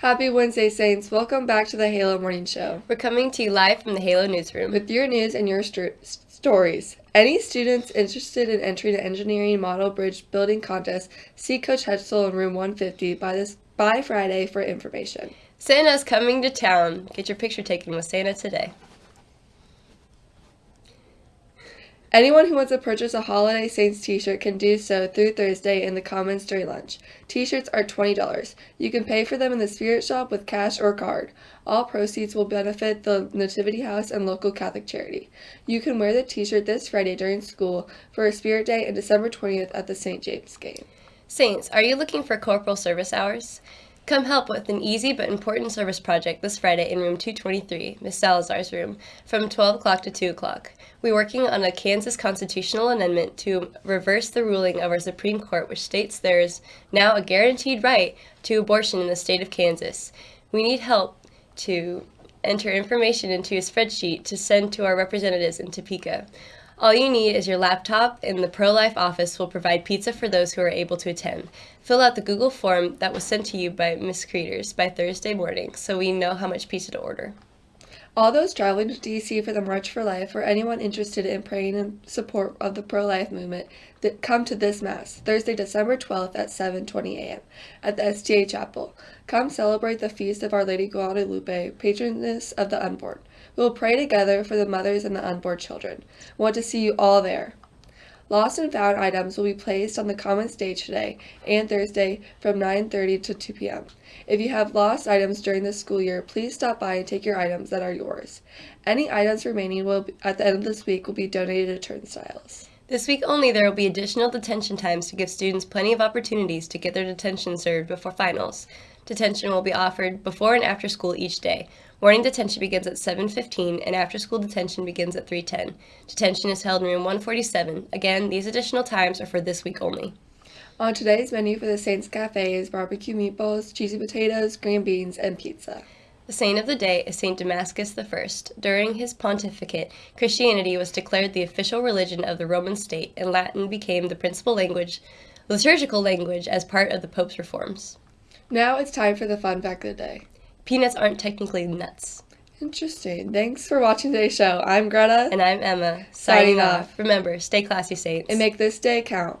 Happy Wednesday, Saints. Welcome back to the Halo Morning Show. We're coming to you live from the Halo Newsroom. With your news and your st- stories. Any students interested in entering the engineering model bridge building contest, see Coach Hetzel in room 150 by this by Friday for information. Santa's coming to town. Get your picture taken with Santa today. Anyone who wants to purchase a Holiday Saints t-shirt can do so through Thursday in the Commons during lunch. T-shirts are $20. You can pay for them in the Spirit Shop with cash or card. All proceeds will benefit the Nativity House and local Catholic charity. You can wear the t-shirt this Friday during school for a Spirit Day and December 20th at the St. James game. Saints, are you looking for corporal service hours? Come help with an easy but important service project this Friday in room 223, Miss Salazar's room, from 12 o'clock to 2 o'clock. We're working on a Kansas constitutional amendment to reverse the ruling of our Supreme Court, which states there is now a guaranteed right to abortion in the state of Kansas. We need help to enter information into a spreadsheet to send to our representatives in Topeka. All you need is your laptop, and the Pro Life office will provide pizza for those who are able to attend. Fill out the Google form that was sent to you by Ms. Creeters by Thursday morning so we know how much pizza to order. All those traveling to DC for the March for Life or anyone interested in praying in support of the pro-life movement, that come to this Mass, Thursday, December 12th at 7.20 a.m. at the STA Chapel. Come celebrate the feast of Our Lady Guadalupe, patroness of the unborn. We will pray together for the mothers and the unborn children. Want to see you all there. Lost and found items will be placed on the common stage today and Thursday from 9.30 to 2 p.m. If you have lost items during the school year, please stop by and take your items that are yours. Any items remaining will be, at the end of this week will be donated to turnstiles. This week only, there will be additional detention times to give students plenty of opportunities to get their detention served before finals. Detention will be offered before and after school each day. Morning detention begins at 7.15 and after school detention begins at 3.10. Detention is held in room 147. Again, these additional times are for this week only. On today's menu for the Saints Cafe is barbecue meatballs, cheesy potatoes, green beans, and pizza. The saint of the day is Saint Damasus I. During his pontificate, Christianity was declared the official religion of the Roman state, and Latin became the principal language, liturgical language, as part of the Pope's reforms. Now it's time for the fun fact of the day. Peanuts aren't technically nuts. Interesting. Thanks for watching today's show. I'm Greta. And I'm Emma. Signing Signing off. off. Remember, stay classy, saints. And make this day count.